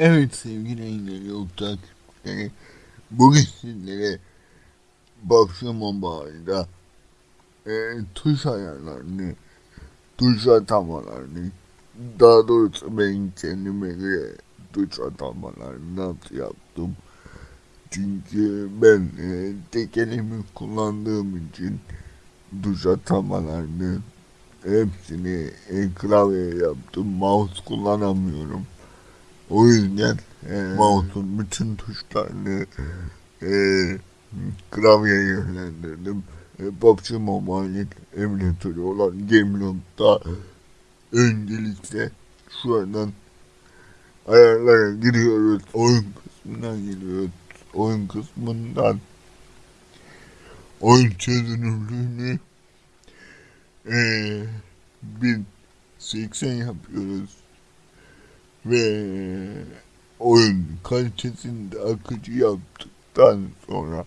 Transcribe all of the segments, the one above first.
Evet sevgili yayınları yol takipçileri. Bugün sizlere Bakşı Mobile'da e, tuş ayarlarını, tuş atamalarını, daha doğrusu ben kendime göre tuş atamalarını nasıl yaptım. Çünkü ben e, tek elimi kullandığım için tuş atamalarını hepsini e, klavyeye yaptım. Mouse kullanamıyorum. O yüzden e, mouse'un bütün tuşlarını e, klavyeye yönlendirdim. E, PUBG Mobile'in emülatörü olan Gameloft'ta öncelikle şuradan ayarlara giriyoruz. Oyun kısmından giriyoruz. Oyun kısmından oyun çözünürlüğünü e, 1080 yapıyoruz ve oyun kalitesini de akıcı yaptıktan sonra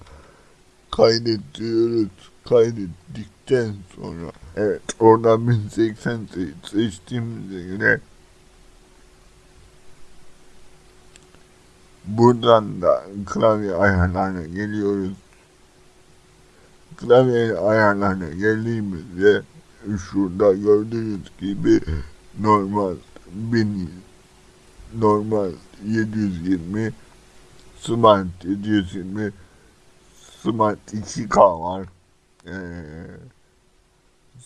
kaydediyoruz. Kaydettikten sonra evet oradan 1080 seçtiğimize göre buradan da klavye ayarlarına geliyoruz. Klavye ayarlarına geldiğimizde şurada gördüğünüz gibi normal 1000 normal 720 Smart 720 Smart 2K var ee,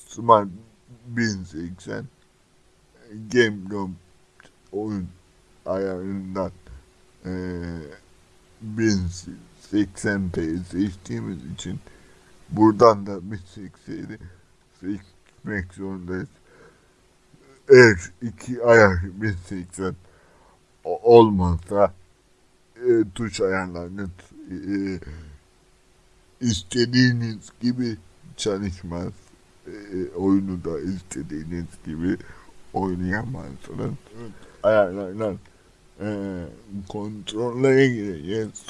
Smart 1080 Game Room oyun ayarından ee, 1080p seçtiğimiz için buradan da 1080'i seçmek zorundayız. Eğer iki ayar 1080 olmazsa e, tuş ayarlarını e, istediğiniz gibi çalışmaz. E, oyunu da istediğiniz gibi oynayamazsınız. Ayarlardan e, kontrollere gireceğiz.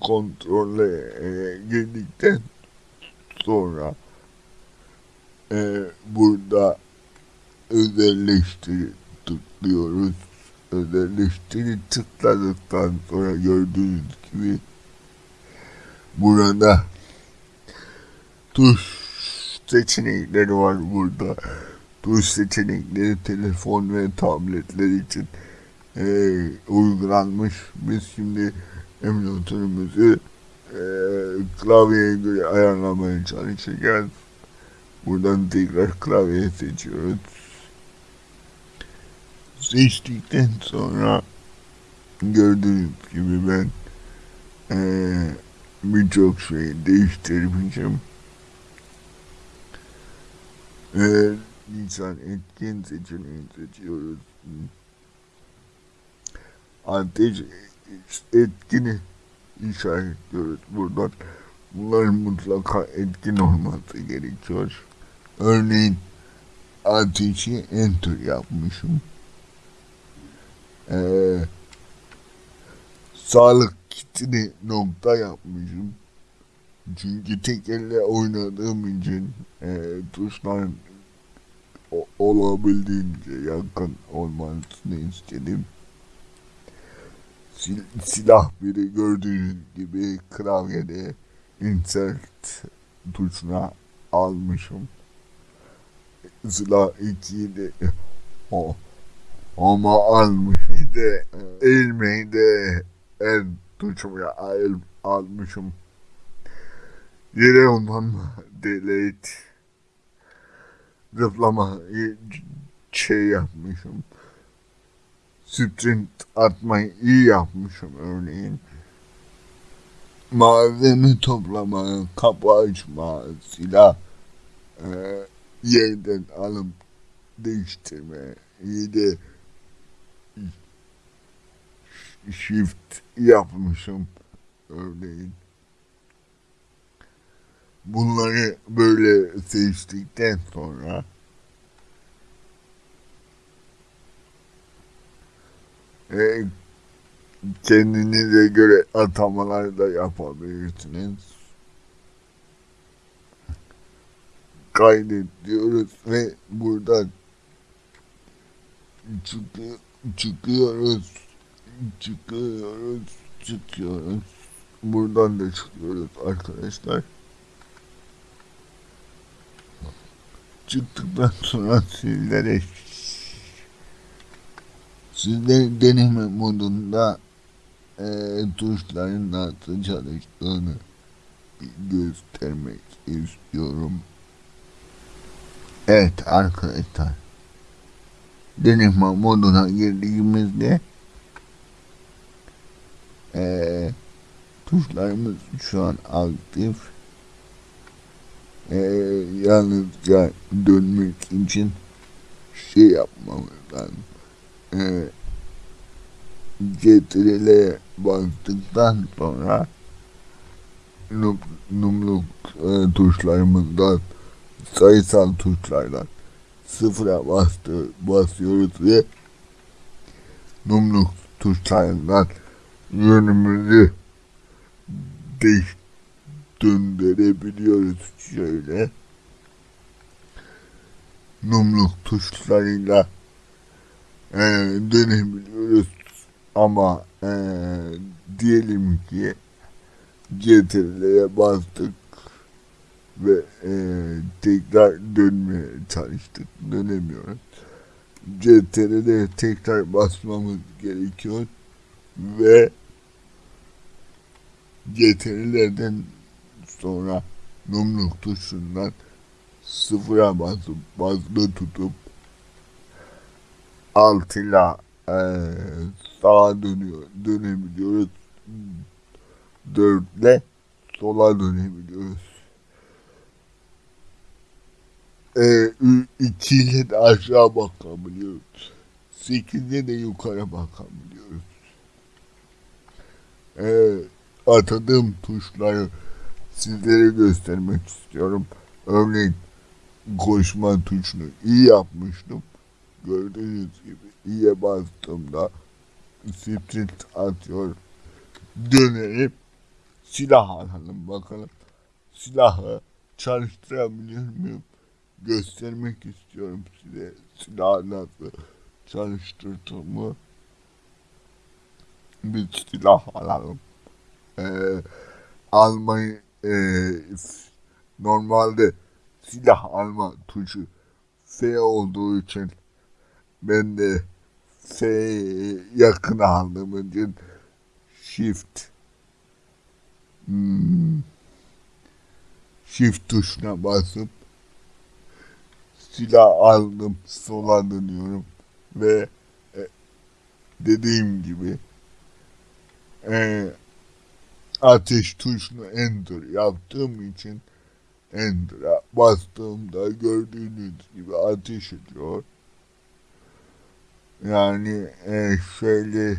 Kontrolle e, girdikten sonra e, burada özelleştir tıklıyoruz. Özelleştiri tıkladıktan sonra gördüğünüz gibi burada tuş seçenekleri var burada. Tuş seçenekleri telefon ve tabletler için e, uygulanmış. Biz şimdi emülatörümüzü e, klavyeye göre ayarlamaya çalışacağız. Buradan tekrar klavye seçiyoruz seçtikten sonra gördüğünüz gibi ben ee, birçok şey değiştirmişim. Ee, Nisan etkin seçeneğini seçiyoruz. Ateş etkini işaretliyoruz buradan. Bunların mutlaka etkin olması gerekiyor. Örneğin ateşi enter yapmışım e, sağlık kitini nokta yapmışım. Çünkü tek elle oynadığım için e, tuşların olabildiğince yakın olmasını istedim. Sil silah biri gördüğünüz gibi klavyede insert tuşuna almışım. Silah 2'yi de o ama almış de eğilmeyi de el tuşumu el almışım. Yere ondan delete zıplama şey yapmışım. Sprint atmayı iyi yapmışım örneğin. Malzeme toplama, kapı açma, silah e, yerden alıp değiştirme, iyi de shift yapmışım örneğin. Bunları böyle seçtikten sonra e, kendinize göre atamalar da yapabilirsiniz. Kaydet diyoruz ve buradan çıkıyoruz, çıkıyoruz, çıkıyoruz. Buradan da çıkıyoruz arkadaşlar. Çıktıktan sonra sizlere sizlere deneme modunda e, tuşların nasıl çalıştığını göstermek istiyorum. Evet arkadaşlar. Deneme moduna girdiğimizde e, tuşlarımız şu an aktif. E, yalnızca dönmek için şey yapmamız lazım. E, CTRL'e bastıktan sonra num, numluk e, tuşlarımızdan sayısal tuşlardan sıfıra bastı, basıyoruz ve numluk tuşlarından yönümüzü değiş döndürebiliyoruz şöyle numluk tuşlarıyla e, dönebiliyoruz ama e, diyelim ki CTRL'ye bastık ve e, tekrar dönmeye çalıştık. Dönemiyoruz. CTRL'ye tekrar basmamız gerekiyor ve CTRL'den sonra numluk tuşundan sıfıra basıp basılı tutup altıyla e, sağa dönüyor, dönebiliyoruz. Dörtle sola dönebiliyoruz. E, iki ile de aşağı bakabiliyoruz. Sekizde de yukarı bakabiliyoruz. E, atadığım tuşları sizlere göstermek istiyorum. Örneğin koşma tuşunu iyi yapmıştım. Gördüğünüz gibi iyiye bastığımda sprint atıyor. Dönelim silah alalım bakalım. Silahı çalıştırabiliyor muyum? Göstermek istiyorum size silahı nasıl çalıştırdığımı. Bir silah alalım. Ee, almayı e, normalde silah alma tuşu F olduğu için ben de F yakın aldığım için Shift hmm, Shift tuşuna basıp silah aldım sola dönüyorum ve e, dediğim gibi e, ateş tuşunu enter yaptığım için enter'a bastığımda gördüğünüz gibi ateş ediyor. Yani e, şöyle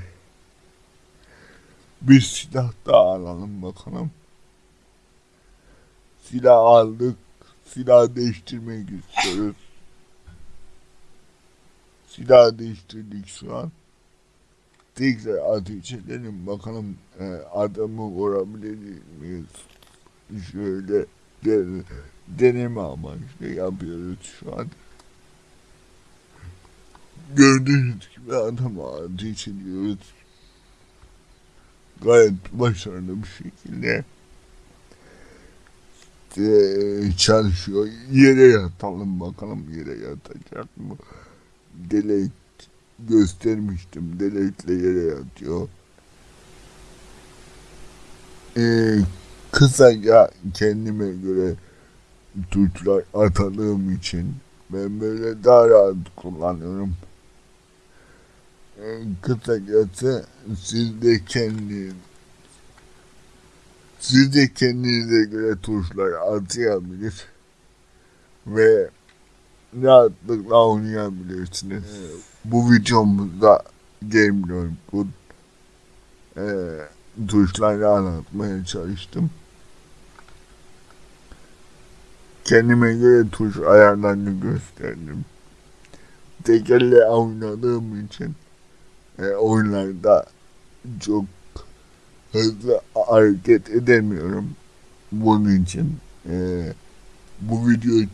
bir silah daha alalım bakalım. Silah aldık. Silah değiştirmek istiyoruz. Silah değiştirdik şu an. Tekrar ateş edelim bakalım e, adamı vurabilir miyiz? Şöyle den deneme amaçlı yapıyoruz şu an. Gördüğünüz gibi adamı ateş. Gayet başarılı bir şekilde e, çalışıyor. Yere yatalım bakalım yere yatacak mı? Delete göstermiştim. Delete'le yere yatıyor. Ee, kısaca kendime göre tuşlar atadığım için ben böyle daha rahat kullanıyorum. Ee, kısacası siz de kendi siz de kendinize göre tuşlar atayabilir ve rahatlıkla oynayabilirsiniz. Evet. Bu videomuzda Game Boy e, tuşları anlatmaya çalıştım. Kendime göre tuş ayarlarını gösterdim. Tekerle oynadığım için e, oyunlarda çok hızlı hareket edemiyorum. Bunun için e, bu videoyu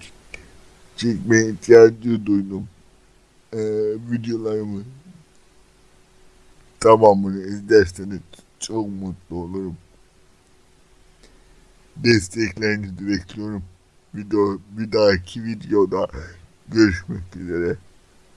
çekmeye ihtiyacı duydum. Ee, videolarımı tamamını izlerseniz çok mutlu olurum. Desteklerinizi bekliyorum. Video, bir dahaki videoda görüşmek üzere.